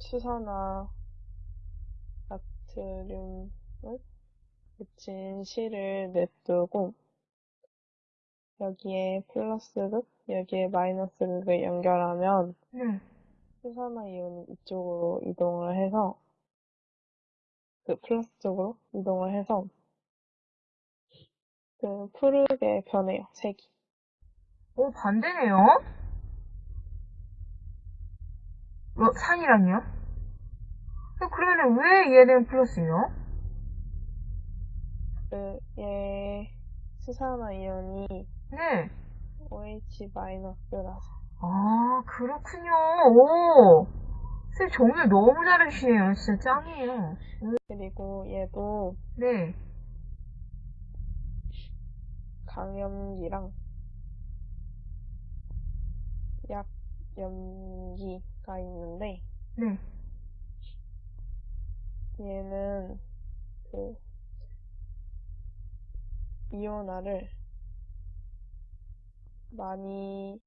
수산화 나트륨을 묻힌 실을 냅두고 여기에 플러스 극, 여기에 마이너스 극을 연결하면 네. 수산화 이온이 이쪽으로 이동을 해서 그 플러스 쪽으로 이동을 해서 그 푸르게 변해요, 색이. 오, 반대네요? 어, 산이랑요? 어, 그러면 왜 얘는 플러스예요? 그, 얘 수산화 이온이 네. OH 마이너스라서 아, 그렇군요. 오. 쌤 정말 너무 잘해주시네요. 진짜 짱이에요. 그리고 얘도 네. 강염기랑 약염 기가 있는데 네. 얘는 그 이온화를 많이